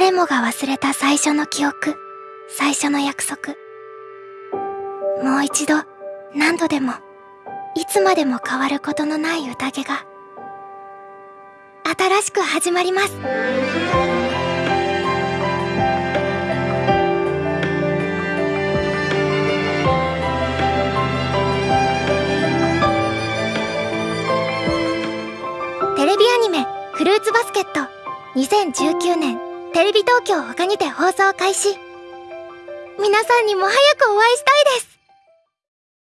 誰もが忘れた最初の記憶最初の約束。もう一度何度でもいつまでも変わることのない宴が新しく始まります。テレビアニメ「フルーツバスケット」2019年。テレビ東京他にて放送開始。皆さんにも早くお会いしたい